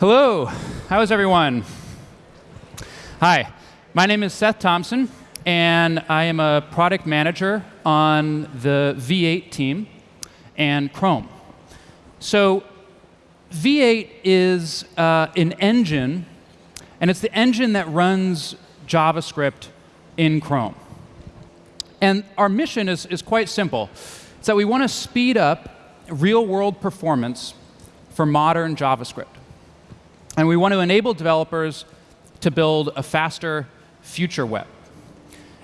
Hello, how is everyone? Hi, my name is Seth Thompson, and I am a product manager on the V8 team and Chrome. So V8 is uh, an engine, and it's the engine that runs JavaScript in Chrome. And our mission is, is quite simple. It's that we want to speed up real-world performance for modern JavaScript. And we want to enable developers to build a faster future web.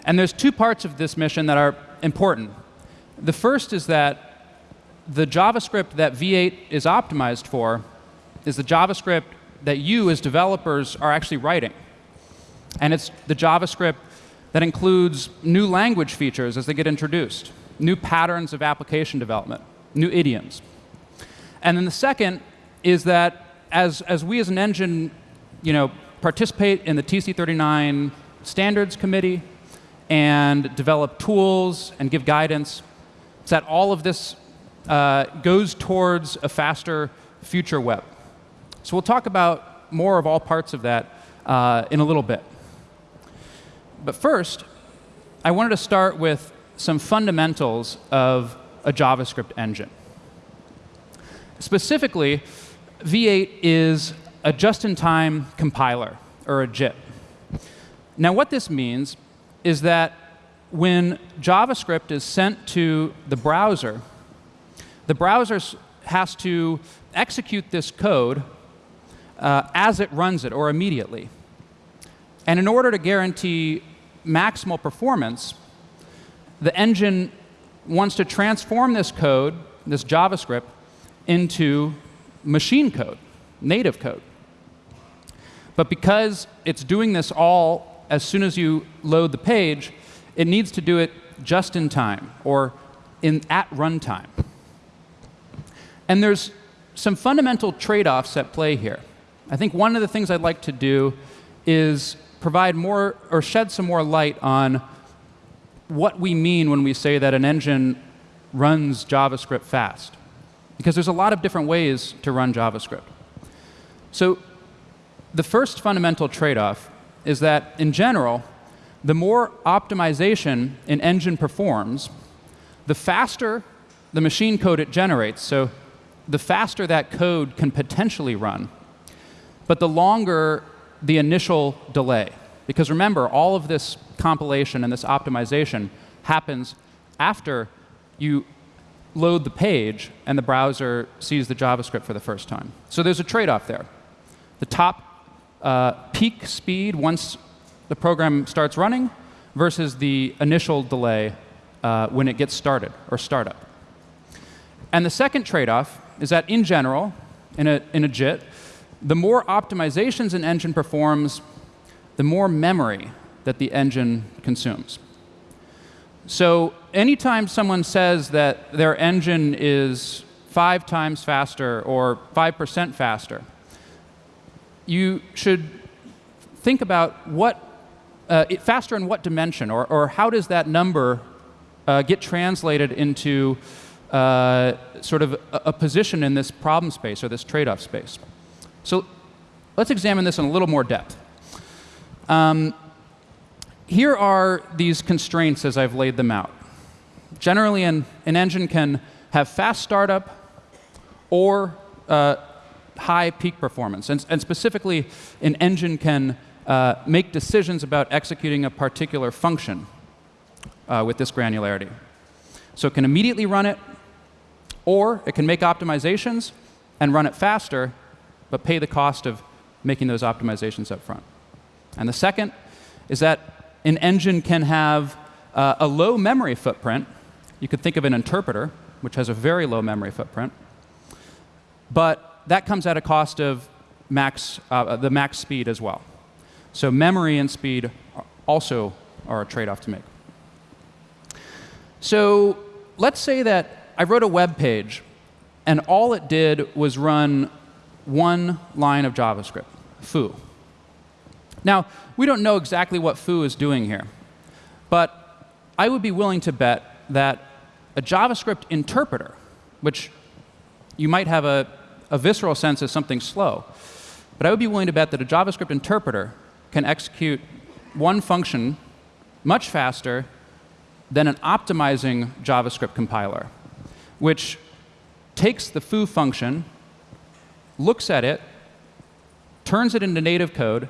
And there's two parts of this mission that are important. The first is that the JavaScript that V8 is optimized for is the JavaScript that you as developers are actually writing. And it's the JavaScript that includes new language features as they get introduced, new patterns of application development, new idioms. And then the second is that as, as we as an engine you know, participate in the TC39 standards committee and develop tools and give guidance, it's that all of this uh, goes towards a faster future web. So we'll talk about more of all parts of that uh, in a little bit. But first, I wanted to start with some fundamentals of a JavaScript engine. Specifically, V8 is a just-in-time compiler, or a JIT. Now, what this means is that when JavaScript is sent to the browser, the browser has to execute this code uh, as it runs it, or immediately. And in order to guarantee maximal performance, the engine wants to transform this code, this JavaScript, into machine code, native code. But because it's doing this all as soon as you load the page, it needs to do it just in time, or in, at runtime. And there's some fundamental trade-offs at play here. I think one of the things I'd like to do is provide more, or shed some more light on what we mean when we say that an engine runs JavaScript fast. Because there's a lot of different ways to run JavaScript. So the first fundamental trade-off is that, in general, the more optimization an engine performs, the faster the machine code it generates. So the faster that code can potentially run, but the longer the initial delay. Because remember, all of this compilation and this optimization happens after you load the page and the browser sees the JavaScript for the first time. So there's a trade-off there. The top uh, peak speed once the program starts running versus the initial delay uh, when it gets started or startup. And the second trade-off is that in general, in a, in a JIT, the more optimizations an engine performs, the more memory that the engine consumes. So anytime someone says that their engine is five times faster or 5% faster, you should think about what uh, faster in what dimension, or, or how does that number uh, get translated into uh, sort of a, a, position in this problem space or this trade-off space. So let's examine this in a little more depth. Um, here are these constraints as I've laid them out. Generally, an, an engine can have fast startup or uh, high peak performance. And, and, specifically, an engine can uh, make decisions about executing a particular function uh, with this granularity. So it can immediately run it, or it can make optimizations and run it faster, but pay the cost of making those optimizations up front. And the second is that an engine can have uh, a low memory footprint. You could think of an interpreter, which has a very low memory footprint. But that comes at a cost of max, uh, the max speed as well. So memory and speed also are a trade-off to make. So let's say that I wrote a web page, and all it did was run one line of JavaScript, foo. Now, we don't know exactly what foo is doing here, but I would be willing to bet that a JavaScript interpreter, which you might have a, a visceral sense as something slow, but I would be willing to bet that a JavaScript interpreter can execute one function much faster than an optimizing JavaScript compiler, which takes the foo function, looks at it, turns it into native code,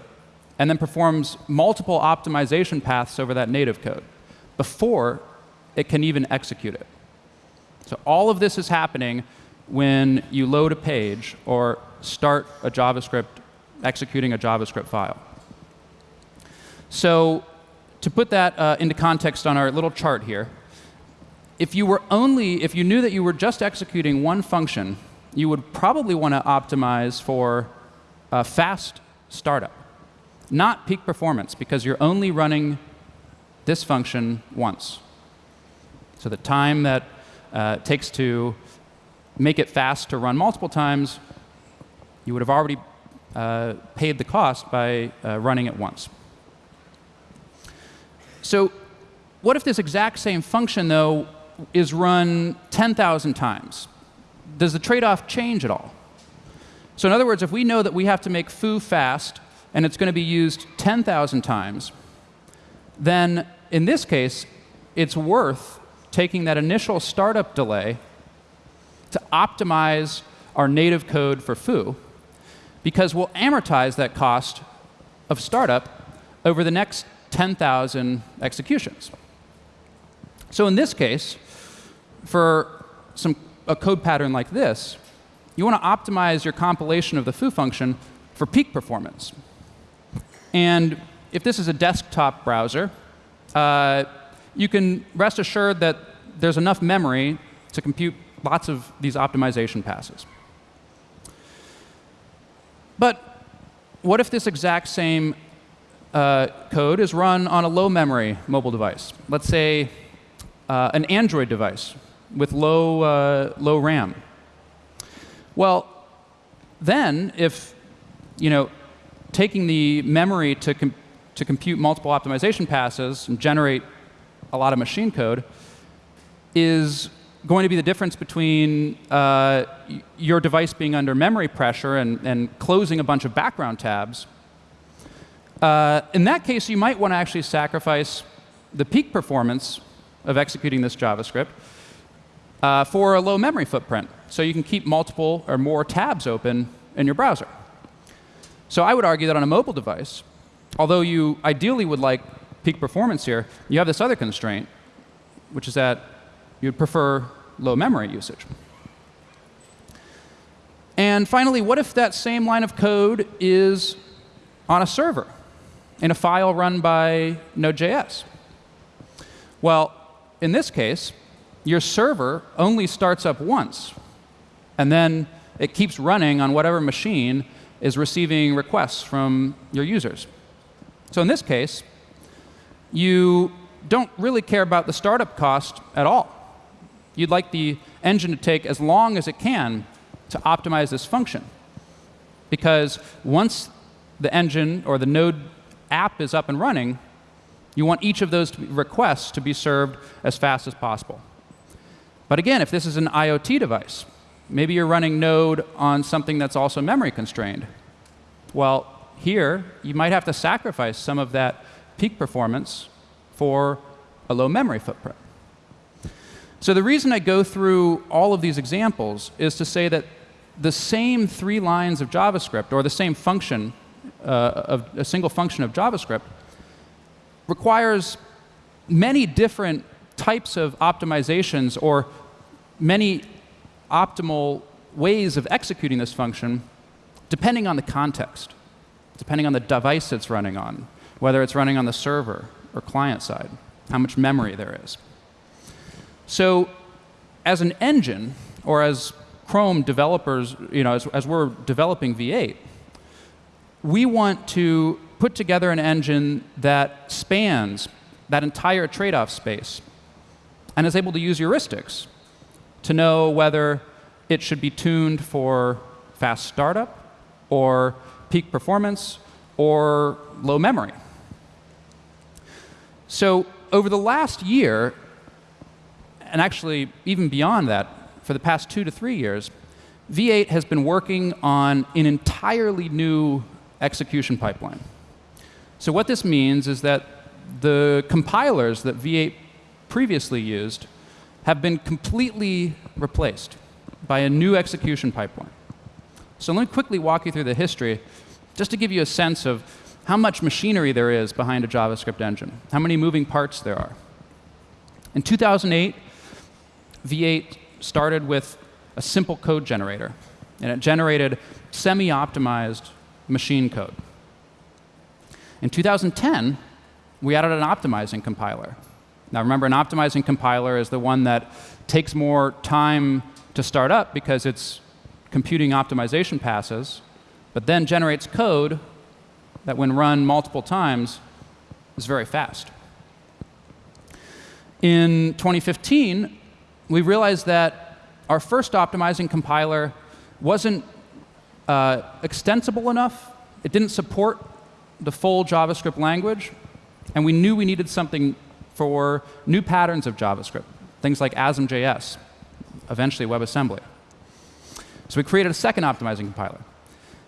and then performs multiple optimization paths over that native code before it can even execute it. So all of this is happening when you load a page or start a JavaScript, executing a JavaScript file. So to put that uh, into context on our little chart here, if you were only, if you knew that you were just executing one function, you would probably want to optimize for a fast startup, not peak performance, because you're only running this function once. So the time that uh, takes to make it fast to run multiple times, you would have already uh, paid the cost by uh, running it once. So what if this exact same function, though, is run 10,000 times? Does the trade-off change at all? So in other words, if we know that we have to make foo fast and it's going to be used 10,000 times, then in this case, it's worth taking that initial startup delay to optimize our native code for foo, because we'll amortize that cost of startup over the next 10,000 executions. So in this case, for some, a code pattern like this, you want to optimize your compilation of the foo function for peak performance. And if this is a desktop browser, uh, you can rest assured that there's enough memory to compute lots of these optimization passes. But what if this exact same uh, code is run on a low memory mobile device? Let's say uh, an Android device with low, uh, low RAM. Well, then if you know, taking the memory to, com to compute multiple optimization passes and generate a lot of machine code is going to be the difference between uh, your device being under memory pressure and, and, closing a bunch of background tabs. Uh, in that case, you might want to actually sacrifice the peak performance of executing this JavaScript uh, for a low memory footprint. So you can keep multiple or more tabs open in your browser. So I would argue that on a mobile device, although you ideally would like peak performance here, you have this other constraint, which is that you'd prefer low memory usage. And finally, what if that same line of code is on a server in a file run by Node.js? Well, in this case, your server only starts up once, and then it keeps running on whatever machine is receiving requests from your users. So in this case, you don't really care about the startup cost at all. You'd like the engine to take as long as it can to optimize this function. Because once the engine or the node app is up and running, you want each of those requests to be served as fast as possible. But again, if this is an IoT device, maybe you're running Node on something that's also memory constrained. Well, here, you might have to sacrifice some of that peak performance for a low memory footprint. So the reason I go through all of these examples is to say that the same three lines of JavaScript, or the same function, uh, of a single function of JavaScript, requires many different types of optimizations or many optimal ways of executing this function depending on the context, depending on the device it's running on, whether it's running on the server or client side, how much memory there is. So as an engine, or as Chrome developers, you know, as, as we're developing V8, we want to put together an engine that spans that entire trade-off space and is able to use heuristics to know whether it should be tuned for fast startup or peak performance or low memory. So over the last year, and actually even beyond that, for the past two to three years, V8 has been working on an entirely new execution pipeline. So what this means is that the compilers that V8 previously used have been completely replaced by a new execution pipeline. So let me quickly walk you through the history just to give you a sense of how much machinery there is behind a JavaScript engine, how many moving parts there are. In 2008, V8 started with a simple code generator, and it generated semi-optimized machine code. In 2010, we added an optimizing compiler. Now remember, an optimizing compiler is the one that takes more time to start up because it's computing optimization passes, but then generates code that when run multiple times is very fast. In 2015, we realized that our first optimizing compiler wasn't uh, extensible enough. It didn't support the full JavaScript language, and we knew we needed something for new patterns of JavaScript, things like ASM.js, eventually WebAssembly. So we created a second optimizing compiler.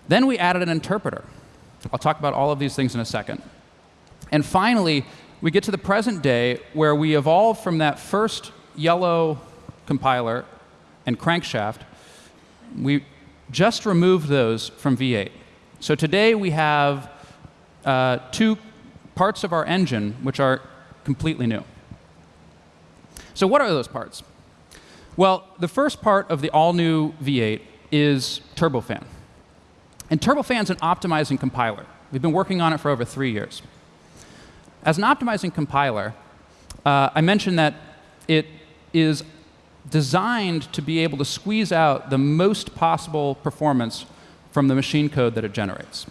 Then we added an interpreter. I'll talk about all of these things in a second. And finally, we get to the present day where we evolve from that first yellow compiler and crankshaft. We just removed those from V8. So today we have uh, two parts of our engine which are completely new. So what are those parts? Well, the first part of the all-new V8 is Turbofan. And Turbofan is an optimizing compiler. We've been working on it for over three years. As an optimizing compiler, uh, I mentioned that it is designed to be able to squeeze out the most possible performance from the machine code that it generates.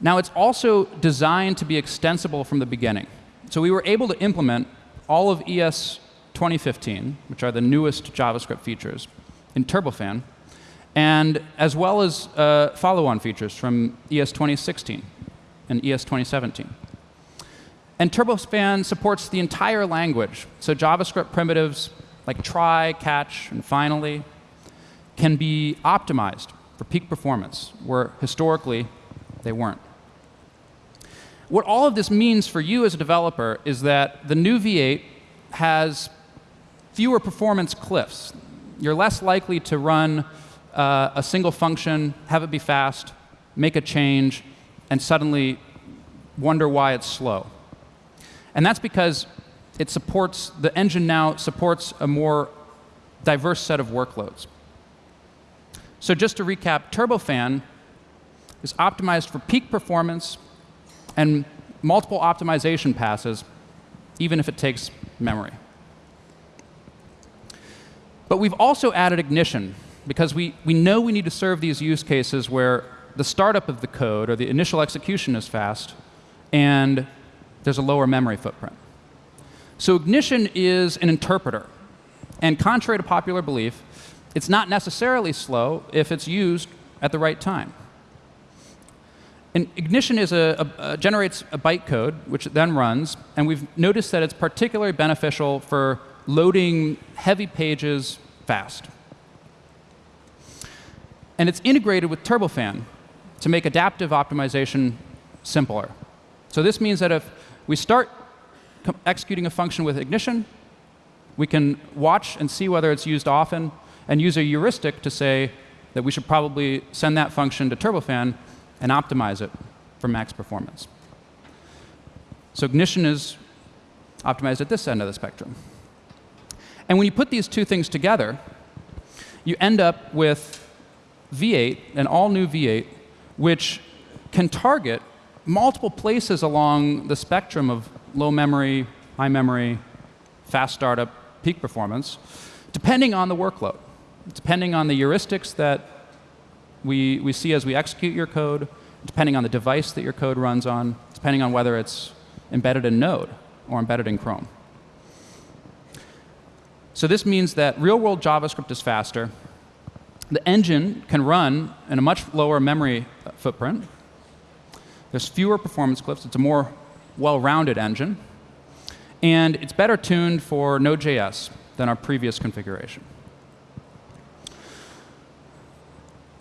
Now, it's also designed to be extensible from the beginning. So we were able to implement all of ES 2015, which are the newest JavaScript features, in Turbofan, and as well as uh, follow-on features from ES 2016 and ES 2017. And Turbofan supports the entire language. So JavaScript primitives like try, catch, and finally can be optimized for peak performance, where historically they weren't. What all of this means for you as a developer is that the new V8 has fewer performance cliffs. You're less likely to run uh, a single function, have it be fast, make a change, and suddenly wonder why it's slow. And that's because it supports, the engine now supports a more diverse set of workloads. So just to recap, Turbofan is optimized for peak performance and multiple optimization passes, even if it takes memory. But we've also added ignition because we, we know we need to serve these use cases where the startup of the code or the initial execution is fast and there's a lower memory footprint. So ignition is an interpreter. And contrary to popular belief, it's not necessarily slow if it's used at the right time. And ignition is a, a, a generates a bytecode, which it then runs, and we've noticed that it's particularly beneficial for loading heavy pages fast. And it's integrated with Turbofan to make adaptive optimization simpler. So this means that if we start executing a function with ignition, we can watch and see whether it's used often and use a heuristic to say that we should probably send that function to Turbofan and optimize it for max performance. So ignition is optimized at this end of the spectrum. And when you put these two things together, you end up with V8, an all-new V8, which can target multiple places along the spectrum of low memory, high memory, fast startup, peak performance, depending on the workload, depending on the heuristics that we, we see as we execute your code, depending on the device that your code runs on, depending on whether it's embedded in Node or embedded in Chrome. So this means that real-world JavaScript is faster. The engine can run in a much lower memory footprint. There's fewer performance cliffs. It's a more well-rounded engine. And it's better tuned for Node.js than our previous configuration.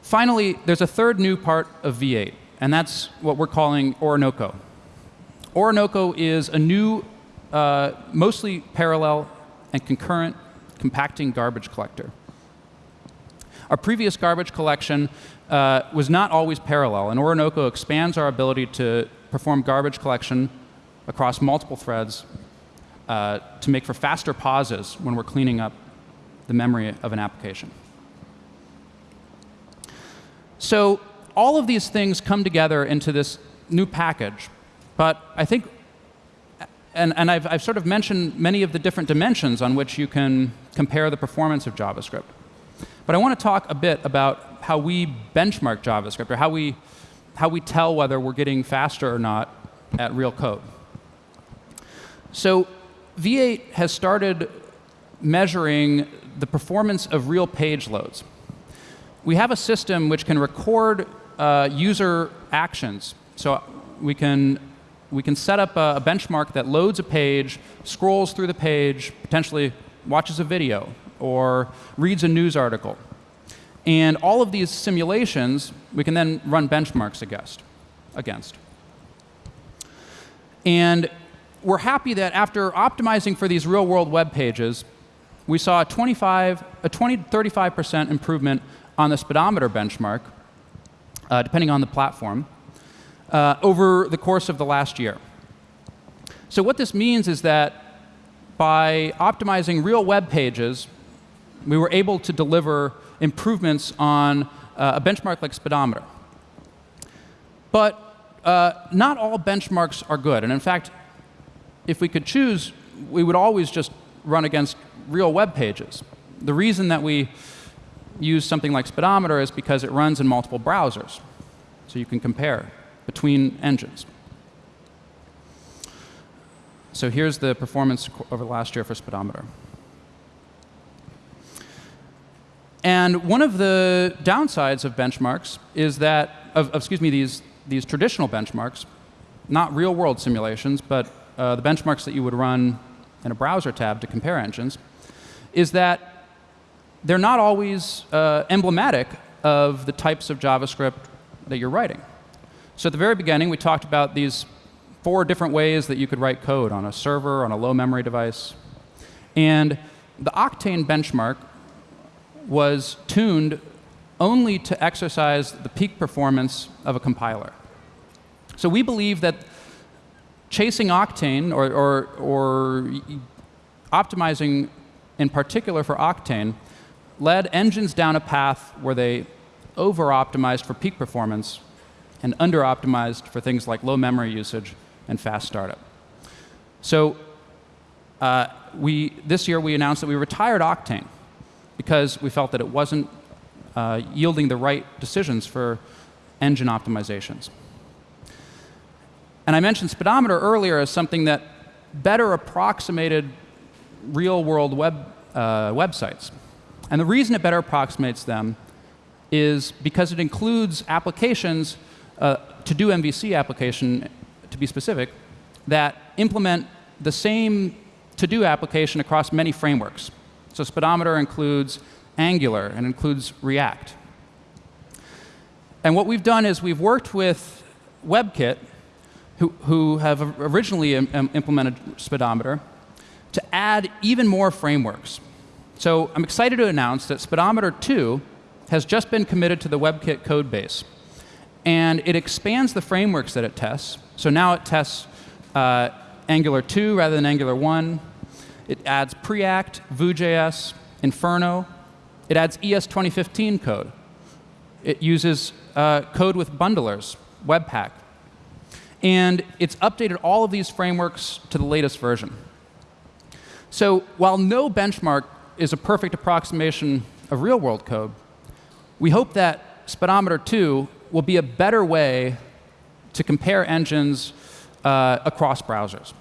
Finally, there's a third new part of V8, and that's what we're calling Orinoco. Orinoco is a new, uh, mostly parallel and concurrent compacting garbage collector. Our previous garbage collection uh, was not always parallel, and Orinoco expands our ability to perform garbage collection across multiple threads uh, to make for faster pauses when we're cleaning up the memory of an application. So all of these things come together into this new package. But I think, and, and I've, I've sort of mentioned many of the different dimensions on which you can compare the performance of JavaScript. But I want to talk a bit about how we benchmark JavaScript or how we, how we tell whether we're getting faster or not at real code. So V8 has started measuring the performance of real page loads we have a system which can record uh, user actions. So we can, we can set up a, a benchmark that loads a page, scrolls through the page, potentially watches a video, or reads a news article. And all of these simulations, we can then run benchmarks against. against. And we're happy that after optimizing for these real-world web pages, we saw a 25, a 20 35% improvement on the speedometer benchmark, uh, depending on the platform, uh, over the course of the last year. So what this means is that by optimizing real web pages, we were able to deliver improvements on uh, a benchmark like speedometer. But uh, not all benchmarks are good. And in fact, if we could choose, we would always just run against real web pages. The reason that we use something like Speedometer is because it runs in multiple browsers. So you can compare between engines. So here's the performance over last year for Speedometer. And one of the downsides of benchmarks is that, of, excuse me, these, these traditional benchmarks, not real world simulations, but uh, the benchmarks that you would run in a browser tab to compare engines, is that they're not always uh, emblematic of the types of JavaScript that you're writing. So at the very beginning, we talked about these four different ways that you could write code on a server, on a low memory device. And the Octane benchmark was tuned only to exercise the peak performance of a compiler. So we believe that chasing Octane or, or, or optimizing in particular for Octane led engines down a path where they over-optimized for peak performance and under-optimized for things like low memory usage and fast startup. So uh, we, this year we announced that we retired Octane because we felt that it wasn't uh, yielding the right decisions for engine optimizations. And I mentioned speedometer earlier as something that better approximated real-world web, uh, websites. And the reason it better approximates them is because it includes applications, uh, TodoMVC application, to be specific, that implement the same to-do application across many frameworks. So Speedometer includes Angular and includes React. And what we've done is we've worked with WebKit, who, who have originally Im implemented Speedometer, to add even more frameworks. So I'm excited to announce that Speedometer 2 has just been committed to the WebKit code base. And it expands the frameworks that it tests. So now it tests uh, Angular 2 rather than Angular 1. It adds Preact, Vue.js, Inferno. It adds ES 2015 code. It uses uh, code with bundlers, Webpack. And it's updated all of these frameworks to the latest version. So while no benchmark is a perfect approximation of real world code, we hope that Speedometer 2 will be a better way to compare engines uh, across browsers.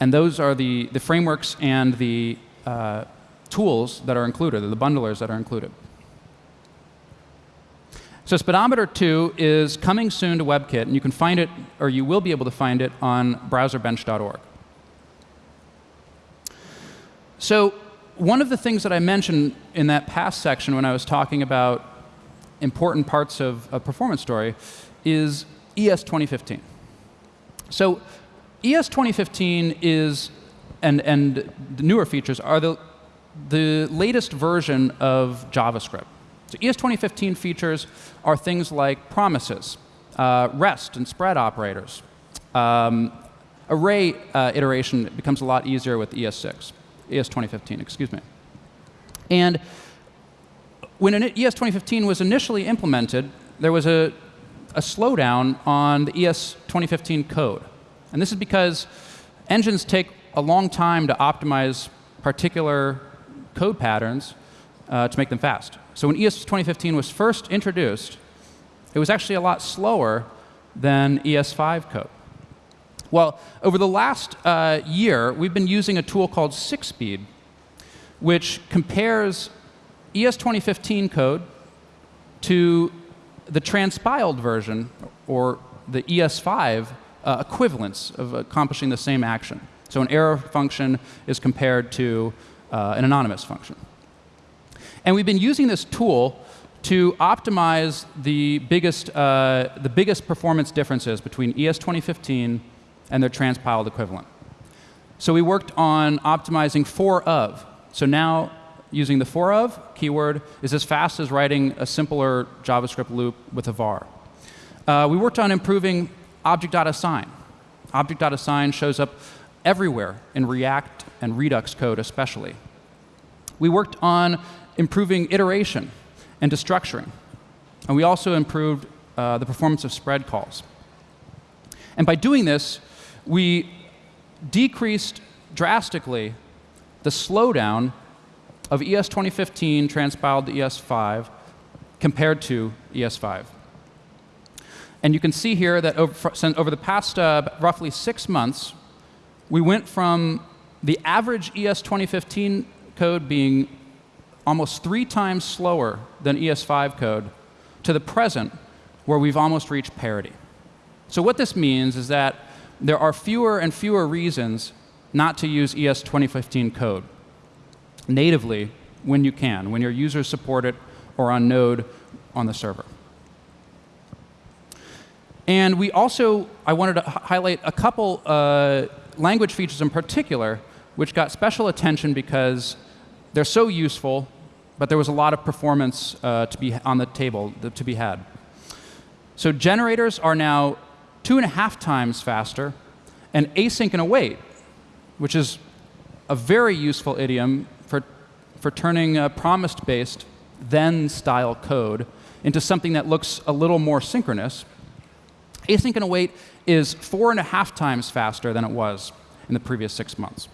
And those are the, the frameworks and the uh, tools that are included, the bundlers that are included. So Speedometer 2 is coming soon to WebKit, and you can find it, or you will be able to find it on browserbench.org. So one of the things that I mentioned in that past section when I was talking about important parts of a performance story is ES 2015. So ES 2015 is, and, and the newer features are the, the latest version of JavaScript. So ES 2015 features are things like promises, uh, REST and spread operators. Um, array uh, iteration becomes a lot easier with ES6, ES 2015, excuse me. And when ES 2015 was initially implemented, there was a, a slowdown on the ES 2015 code. And this is because engines take a long time to optimize particular code patterns uh, to make them fast. So when ES 2015 was first introduced, it was actually a lot slower than ES5 code. Well, over the last uh, year, we've been using a tool called SixSpeed, which compares ES 2015 code to the transpiled version, or the ES5 uh, equivalence of accomplishing the same action. So an arrow function is compared to uh, an anonymous function. And we've been using this tool to optimize the biggest, uh, the biggest performance differences between ES 2015 and their transpiled equivalent. So we worked on optimizing for of. So now using the for of keyword is as fast as writing a simpler JavaScript loop with a var. Uh, we worked on improving object.assign. Object.assign shows up everywhere in React and Redux code especially. We worked on improving iteration and destructuring. And we also improved uh, the performance of spread calls. And by doing this, we decreased drastically the slowdown of ES 2015 transpiled to ES5 compared to ES5. And you can see here that over, over the past uh, roughly six months, we went from the average ES 2015 code being almost three times slower than ES5 code to the present, where we've almost reached parity. So what this means is that there are fewer and fewer reasons not to use ES 2015 code natively when you can, when your users support it or on Node on the server. And we also, I wanted to highlight a couple uh, language features in particular which got special attention because they're so useful, but there was a lot of performance uh, to be on the table to be had. So generators are now two and a half times faster, and async and await, which is a very useful idiom for, for turning promise-based then style code into something that looks a little more synchronous. Async and await is four and a half times faster than it was in the previous six months.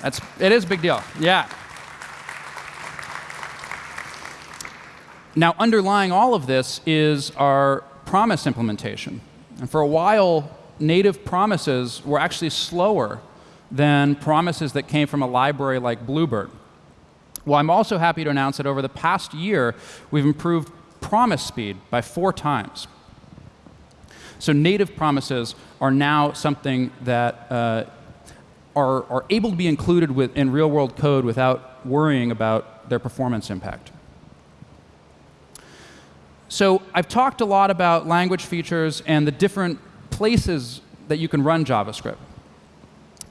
That's, it is a big deal. Yeah. Now, underlying all of this is our promise implementation. And for a while, native promises were actually slower than promises that came from a library like Bluebird. Well, I'm also happy to announce that over the past year, we've improved promise speed by four times. So native promises are now something that uh, are, are able to be included with, in real-world code without worrying about their performance impact. So I've talked a lot about language features and the different places that you can run JavaScript.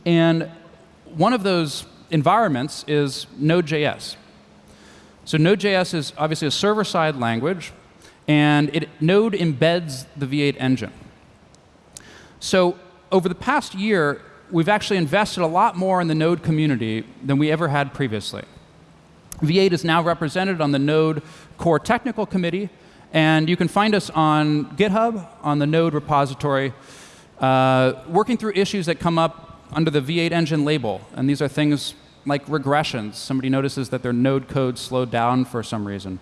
And one of those environments is Node.js. So Node.js is obviously a server-side language, and it, Node embeds the V8 engine. So over the past year, we've actually invested a lot more in the Node community than we ever had previously. V8 is now represented on the Node Core Technical Committee, and you can find us on GitHub, on the Node repository, uh, working through issues that come up under the V8 engine label. And these are things like regressions. Somebody notices that their Node code slowed down for some reason.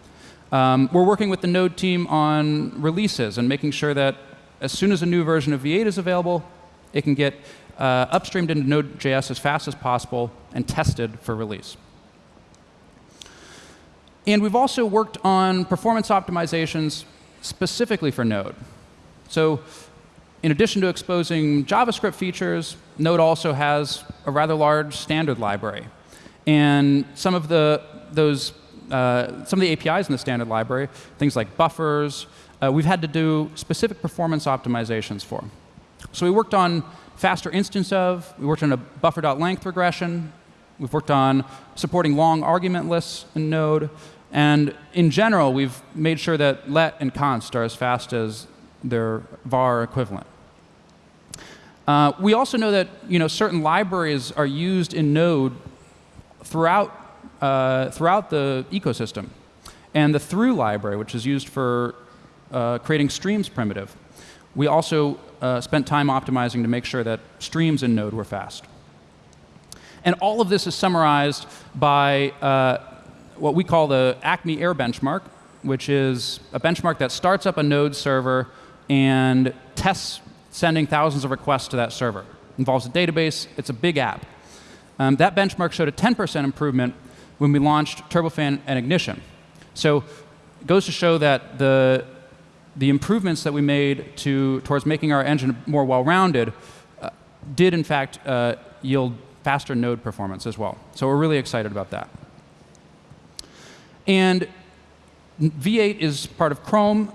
Um, we're working with the Node team on releases and making sure that as soon as a new version of V8 is available, it can get uh, upstreamed into Node.js as fast as possible and tested for release. And we've also worked on performance optimizations specifically for Node. So in addition to exposing JavaScript features, Node also has a rather large standard library. And some of the, those uh, some of the APIs in the standard library, things like buffers, uh, we've had to do specific performance optimizations for. So we worked on faster instanceof, we worked on a buffer.length regression, we've worked on supporting long argument lists in Node, and in general, we've made sure that let and const are as fast as their var equivalent. Uh, we also know that you know, certain libraries are used in Node throughout, uh, throughout the ecosystem. And the through library, which is used for uh, creating streams primitive, we also uh, spent time optimizing to make sure that streams in Node were fast. And all of this is summarized by uh, what we call the Acme Air benchmark, which is a benchmark that starts up a Node server and tests sending thousands of requests to that server. It involves a database. It's a big app. Um, that benchmark showed a 10% improvement when we launched Turbofan and Ignition. So it goes to show that the, the improvements that we made to, towards making our engine more well-rounded uh, did, in fact, uh, yield faster node performance as well. So we're really excited about that. And V8 is part of Chrome.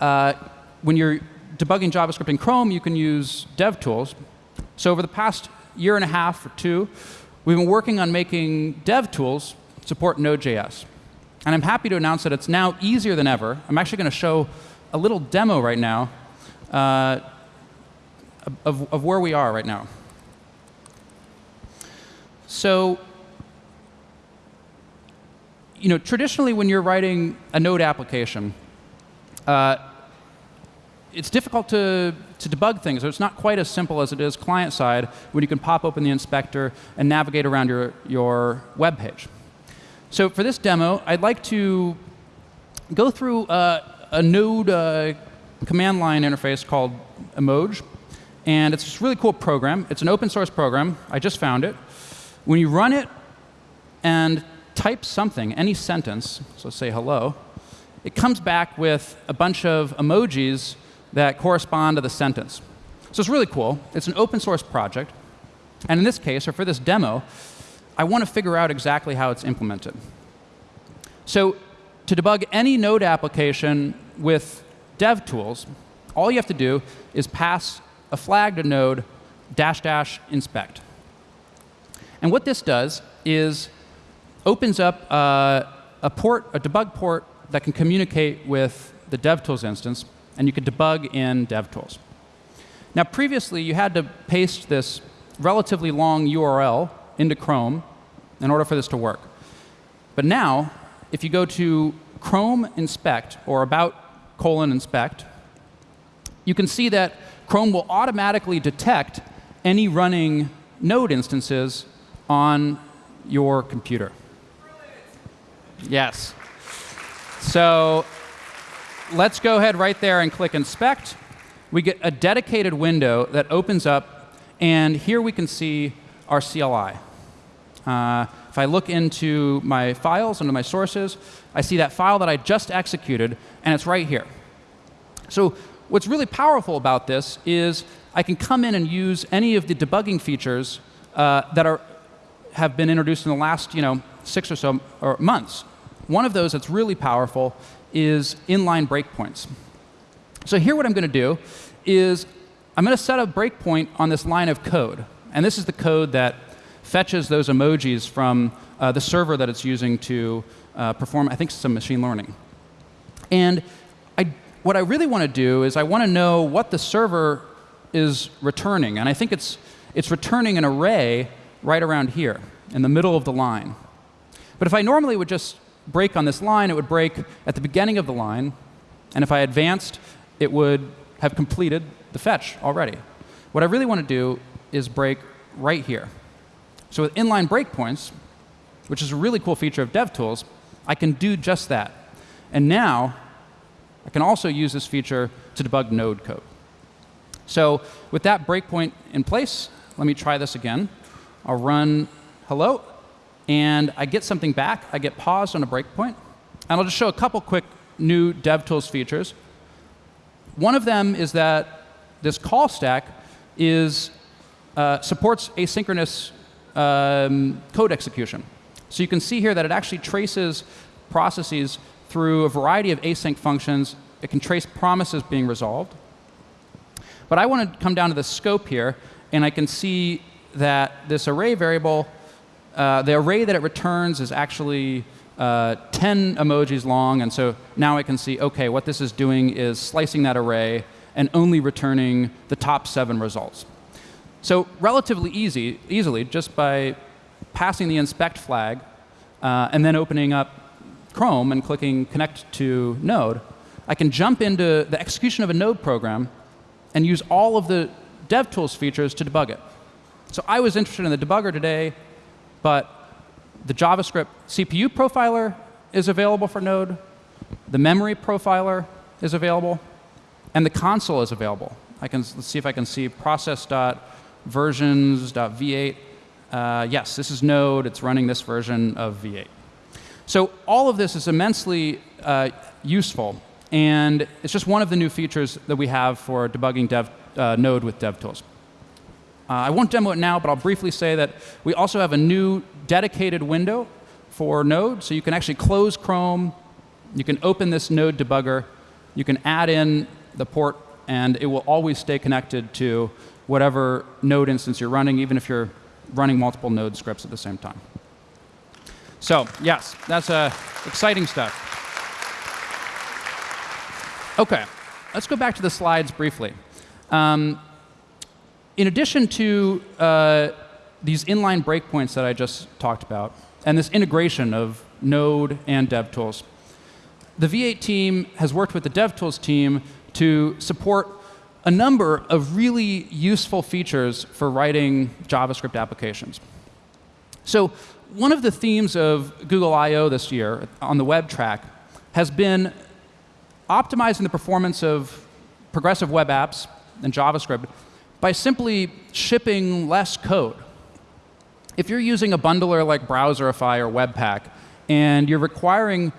Uh, when you're debugging JavaScript in Chrome, you can use DevTools. So over the past year and a half or two, we've been working on making DevTools support Node.js. And I'm happy to announce that it's now easier than ever. I'm actually going to show a little demo right now uh, of, of where we are right now. So you know, traditionally when you're writing a Node application, uh, it's difficult to, to debug things. It's not quite as simple as it is client side when you can pop open the inspector and navigate around your, your web page. So for this demo, I'd like to go through uh, a Node uh, command line interface called Emoj. And it's this really cool program. It's an open source program. I just found it. When you run it and type something, any sentence, so say hello, it comes back with a bunch of emojis that correspond to the sentence. So it's really cool. It's an open source project. And in this case, or for this demo, I want to figure out exactly how it's implemented. So to debug any Node application with DevTools, all you have to do is pass a flag to Node dash dash inspect. And what this does is opens up uh, a port, a debug port that can communicate with the DevTools instance and you can debug in DevTools. Now, previously, you had to paste this relatively long URL into Chrome in order for this to work. But now, if you go to Chrome inspect or about colon inspect, you can see that Chrome will automatically detect any running node instances on your computer. Yes. So let's go ahead right there and click inspect. We get a dedicated window that opens up, and here we can see our CLI. Uh, if I look into my files, into my sources, I see that file that I just executed, and it's right here. So what's really powerful about this is I can come in and use any of the debugging features uh, that are, have been introduced in the last you know, six or so or months. One of those that's really powerful is inline breakpoints. So here what I'm going to do is I'm going to set a breakpoint on this line of code. And this is the code that fetches those emojis from uh, the server that it's using to uh, perform, I think, some machine learning. And I, what I really want to do is I want to know what the server is returning. And I think it's, it's returning an array right around here in the middle of the line. But if I normally would just break on this line, it would break at the beginning of the line. And if I advanced, it would have completed the fetch already. What I really want to do is break right here. So with inline breakpoints, which is a really cool feature of DevTools, I can do just that. And now, I can also use this feature to debug node code. So with that breakpoint in place, let me try this again. I'll run hello, and I get something back. I get paused on a breakpoint. And I'll just show a couple quick new DevTools features. One of them is that this call stack is, uh, supports asynchronous um, code execution. So you can see here that it actually traces processes through a variety of async functions. It can trace promises being resolved. But I want to come down to the scope here, and I can see that this array variable, uh, the array that it returns is actually uh, 10 emojis long. And so now I can see, OK, what this is doing is slicing that array and only returning the top seven results. So relatively easy, easily, just by passing the inspect flag uh, and then opening up Chrome and clicking connect to Node, I can jump into the execution of a Node program and use all of the DevTools features to debug it. So I was interested in the debugger today, but the JavaScript CPU profiler is available for Node, the memory profiler is available, and the console is available. I can let's see if I can see process.versions.v8. Uh, yes, this is Node. It's running this version of V8. So all of this is immensely uh, useful, and it's just one of the new features that we have for debugging dev, uh, Node with DevTools. Uh, I won't demo it now, but I'll briefly say that we also have a new dedicated window for Node, so you can actually close Chrome, you can open this Node debugger, you can add in the port, and it will always stay connected to whatever Node instance you're running, even if you're running multiple Node scripts at the same time. So yes, that's uh, exciting stuff. OK, let's go back to the slides briefly. Um, in addition to uh, these inline breakpoints that I just talked about, and this integration of Node and DevTools, the V8 team has worked with the DevTools team to support a number of really useful features for writing JavaScript applications. So one of the themes of Google I.O. this year on the web track has been optimizing the performance of progressive web apps and JavaScript by simply shipping less code. If you're using a bundler like Browserify or Webpack, and you're requiring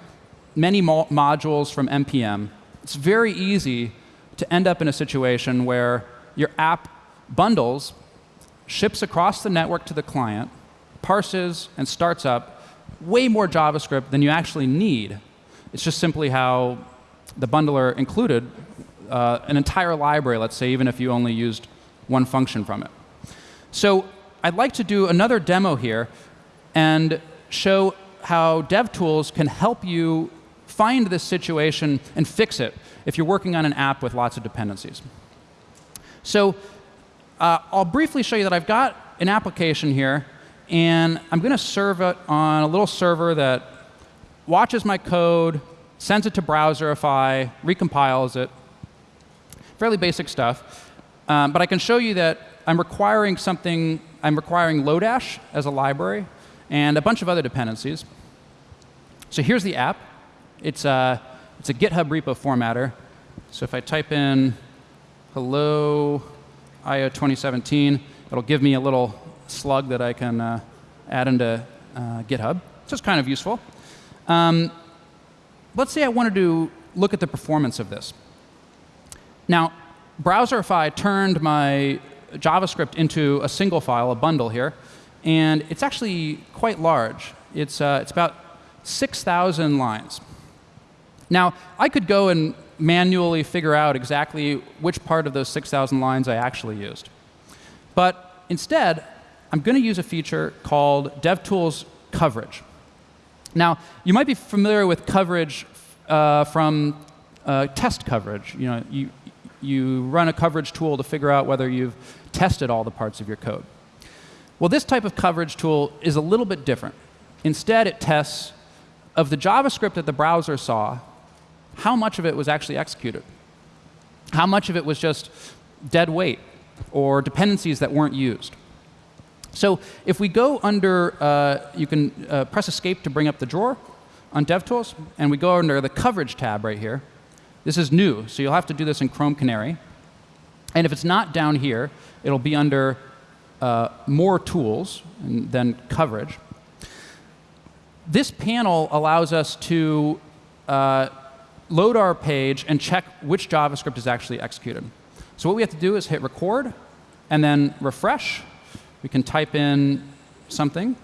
many mo modules from NPM, it's very easy to end up in a situation where your app bundles, ships across the network to the client, parses, and starts up way more JavaScript than you actually need. It's just simply how the bundler included uh, an entire library, let's say, even if you only used one function from it. So I'd like to do another demo here and show how DevTools can help you find this situation and fix it if you're working on an app with lots of dependencies. So uh, I'll briefly show you that I've got an application here, and I'm going to serve it on a little server that watches my code, sends it to Browserify, recompiles it. Fairly basic stuff. Um, but I can show you that I'm requiring something, I'm requiring Lodash as a library and a bunch of other dependencies. So here's the app. It's a, it's a GitHub repo formatter. So if I type in hello IO 2017, it'll give me a little slug that I can uh, add into uh, GitHub. So it's kind of useful. Um, let's say I wanted to look at the performance of this. Now, Browserify turned my JavaScript into a single file, a bundle here, and it's actually quite large. It's, uh, it's about 6,000 lines. Now, I could go and manually figure out exactly which part of those 6,000 lines I actually used. But instead, I'm going to use a feature called DevTools coverage. Now, you might be familiar with coverage uh, from uh, test coverage. You know, you, you run a coverage tool to figure out whether you've tested all the parts of your code. Well, this type of coverage tool is a little bit different. Instead, it tests of the JavaScript that the browser saw, how much of it was actually executed? How much of it was just dead weight or dependencies that weren't used? So if we go under, uh, you can uh, press escape to bring up the drawer on DevTools, and we go under the coverage tab right here. This is new, so you'll have to do this in Chrome Canary. And if it's not down here, it'll be under uh, more tools and then coverage. This panel allows us to uh, load our page and check which JavaScript is actually executed. So what we have to do is hit record and then refresh. We can type in something.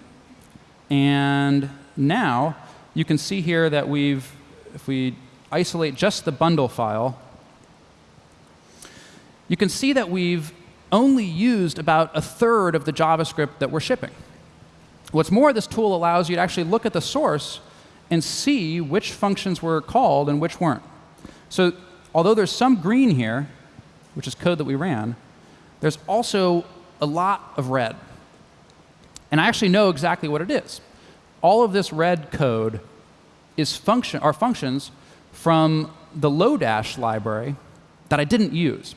And now you can see here that we've, if we isolate just the bundle file, you can see that we've only used about a third of the JavaScript that we're shipping. What's more, this tool allows you to actually look at the source and see which functions were called and which weren't. So although there's some green here, which is code that we ran, there's also a lot of red. And I actually know exactly what it is. All of this red code is function, are functions from the Lodash library that I didn't use.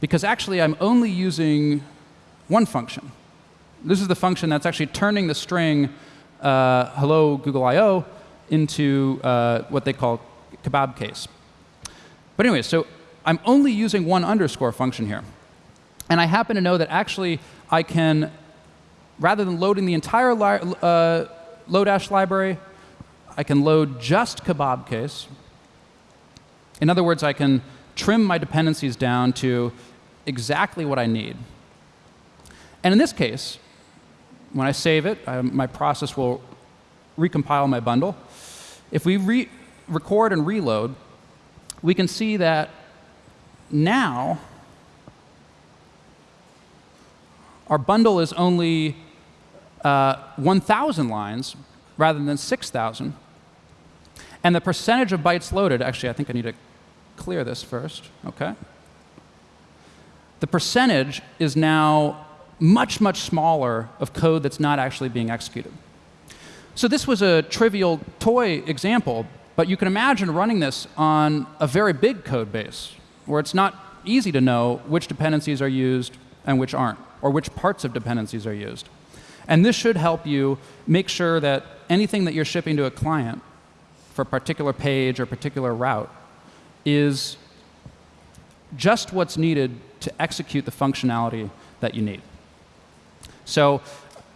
Because actually, I'm only using one function. This is the function that's actually turning the string uh, hello Google I.O. into uh, what they call kebab case. But anyway, so I'm only using one underscore function here. And I happen to know that actually I can, rather than loading the entire li uh, Lodash library, I can load just kebab case. In other words, I can trim my dependencies down to exactly what I need. And in this case, when I save it, I, my process will recompile my bundle. If we re record and reload, we can see that now our bundle is only uh, 1,000 lines rather than 6,000. And the percentage of bytes loaded, actually, I think I need to clear this first. OK. The percentage is now much, much smaller of code that's not actually being executed. So this was a trivial toy example, but you can imagine running this on a very big code base, where it's not easy to know which dependencies are used and which aren't or which parts of dependencies are used. And this should help you make sure that anything that you're shipping to a client for a particular page or particular route is just what's needed to execute the functionality that you need. So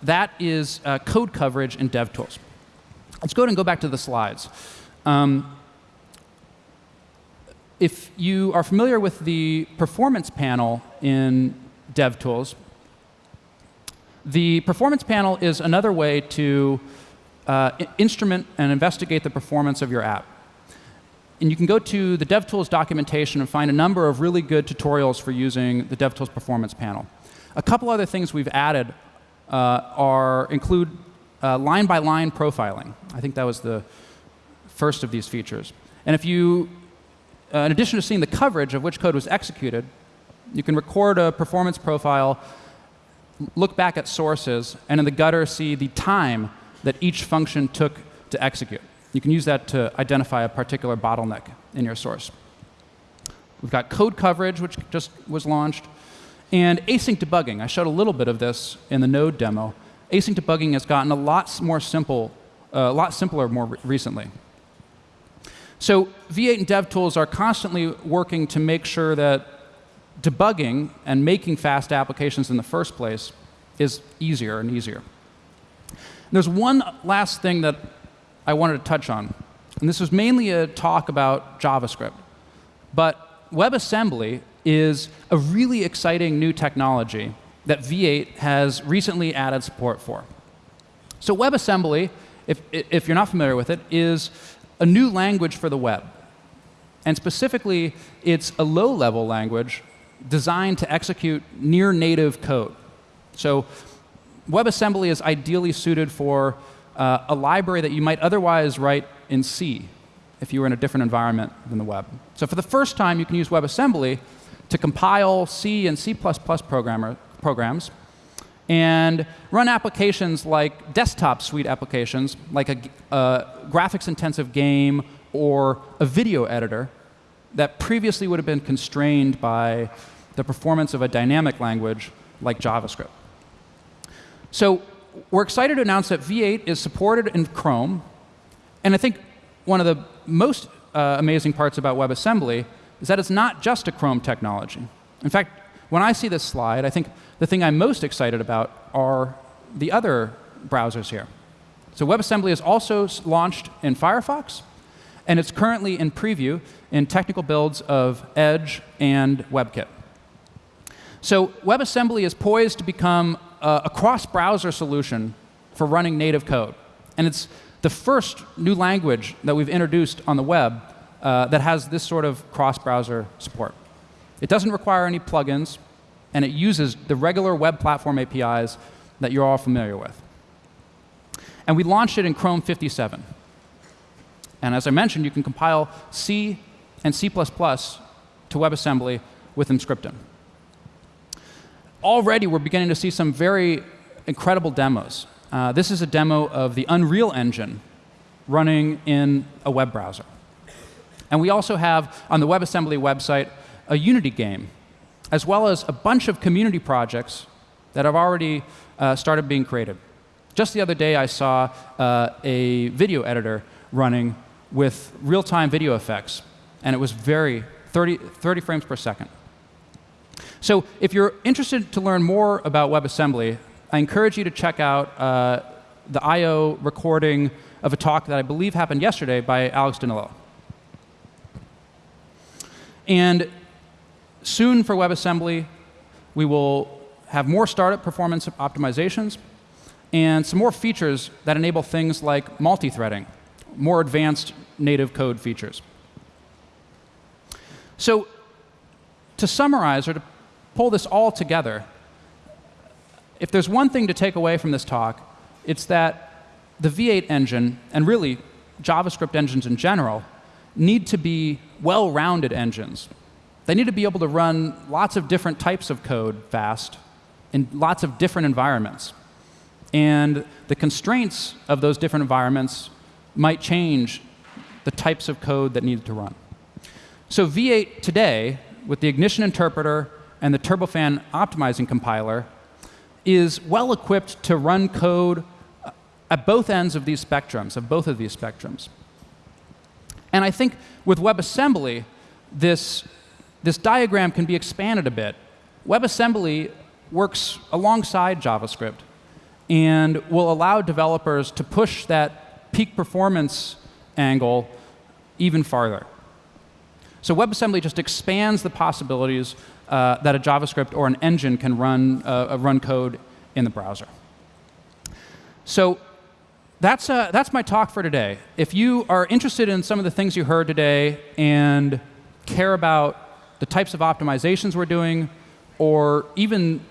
that is uh, code coverage in DevTools. Let's go ahead and go back to the slides. Um, if you are familiar with the performance panel in DevTools, the performance panel is another way to uh, instrument and investigate the performance of your app. And you can go to the DevTools documentation and find a number of really good tutorials for using the DevTools performance panel. A couple other things we've added are include uh, line-by-line -line profiling. I think that was the first of these features. And if you, uh, in addition to seeing the coverage of which code was executed, you can record a performance profile look back at sources, and in the gutter see the time that each function took to execute. You can use that to identify a particular bottleneck in your source. We've got code coverage, which just was launched, and async debugging. I showed a little bit of this in the Node demo. Async debugging has gotten a lot more simple, uh, a lot simpler more re recently. So V8 and DevTools are constantly working to make sure that debugging and making fast applications in the first place is easier and easier. There's one last thing that I wanted to touch on. And this was mainly a talk about JavaScript. But WebAssembly is a really exciting new technology that V8 has recently added support for. So WebAssembly, if, if you're not familiar with it, is a new language for the web. And specifically, it's a low-level language designed to execute near native code. So WebAssembly is ideally suited for uh, a library that you might otherwise write in C if you were in a different environment than the web. So for the first time, you can use WebAssembly to compile C and C++ programmer, programs and run applications like desktop suite applications, like a, a graphics-intensive game or a video editor that previously would have been constrained by the performance of a dynamic language like JavaScript. So we're excited to announce that V8 is supported in Chrome. And I think one of the most uh, amazing parts about WebAssembly is that it's not just a Chrome technology. In fact, when I see this slide, I think the thing I'm most excited about are the other browsers here. So WebAssembly is also launched in Firefox, and it's currently in preview in technical builds of Edge and WebKit. So WebAssembly is poised to become a, a cross-browser solution for running native code. And it's the first new language that we've introduced on the web uh, that has this sort of cross-browser support. It doesn't require any plugins, and it uses the regular web platform APIs that you're all familiar with. And we launched it in Chrome 57. And as I mentioned, you can compile C and C++ to WebAssembly with Emscripten. Already, we're beginning to see some very incredible demos. Uh, this is a demo of the Unreal Engine running in a web browser. And we also have, on the WebAssembly website, a Unity game, as well as a bunch of community projects that have already uh, started being created. Just the other day, I saw uh, a video editor running with real-time video effects, and it was very 30, 30 frames per second. So if you're interested to learn more about WebAssembly, I encourage you to check out uh, the I.O. recording of a talk that I believe happened yesterday by Alex Danilo. And soon for WebAssembly, we will have more startup performance optimizations and some more features that enable things like multi-threading, more advanced native code features. So to summarize or to pull this all together, if there's one thing to take away from this talk, it's that the V8 engine, and really JavaScript engines in general, need to be well-rounded engines. They need to be able to run lots of different types of code fast in lots of different environments. And the constraints of those different environments might change the types of code that needed to run. So V8 today, with the Ignition interpreter and the Turbofan optimizing compiler, is well equipped to run code uh, at both ends of these spectrums, of both of these spectrums. And I think with WebAssembly, this, this diagram can be expanded a bit. WebAssembly works alongside JavaScript and will allow developers to push that peak performance angle even farther. So WebAssembly just expands the possibilities uh, that a JavaScript or an engine can run, uh, run code in the browser. So that's, uh, that's my talk for today. If you are interested in some of the things you heard today and care about the types of optimizations we're doing, or even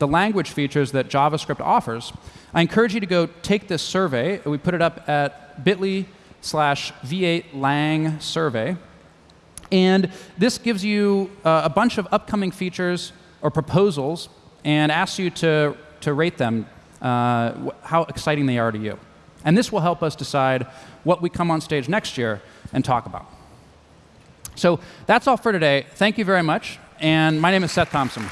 the language features that JavaScript offers, I encourage you to go take this survey. We put it up at bit.ly slash v8lang survey. And this gives you uh, a bunch of upcoming features or proposals and asks you to, to rate them, uh, how exciting they are to you. And this will help us decide what we come on stage next year and talk about. So that's all for today. Thank you very much. And my name is Seth Thompson.